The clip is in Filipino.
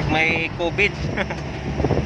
pag may COVID.